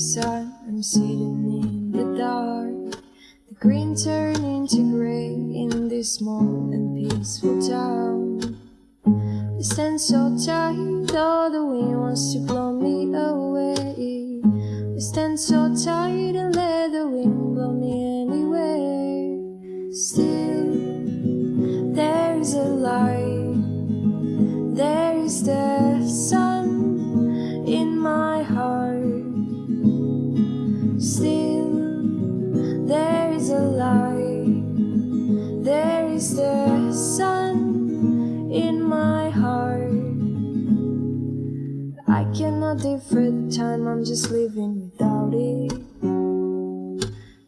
sun, I'm sitting in the dark. The green turning to gray in this small and peaceful town. We stand so tight, all the wind wants to blow me away. We stand so tight and let the wind blow me anywhere. There is the sun in my heart. I cannot different time, I'm just living without it.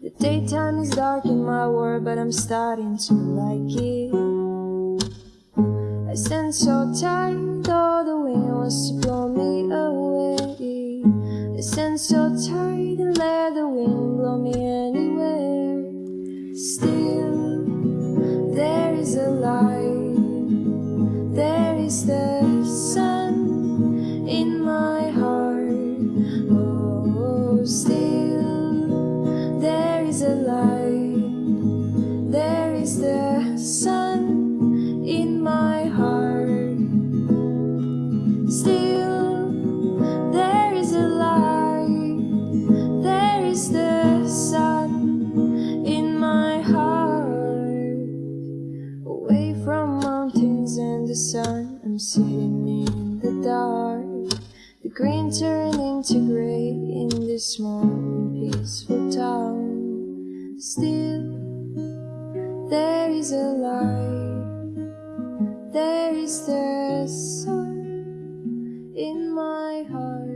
The daytime is dark in my world, but I'm starting to like it. I stand so tight, all the wind wants to blow me away. I stand so tight and let the wind blow me anywhere. Still, there is a light, there is the sun in my heart. Still, there is a light, there is the sun in my heart. Away from mountains and the sun, I'm sitting in the dark green turning into grey in this small peaceful town. Still, there is a light, there is the sun in my heart.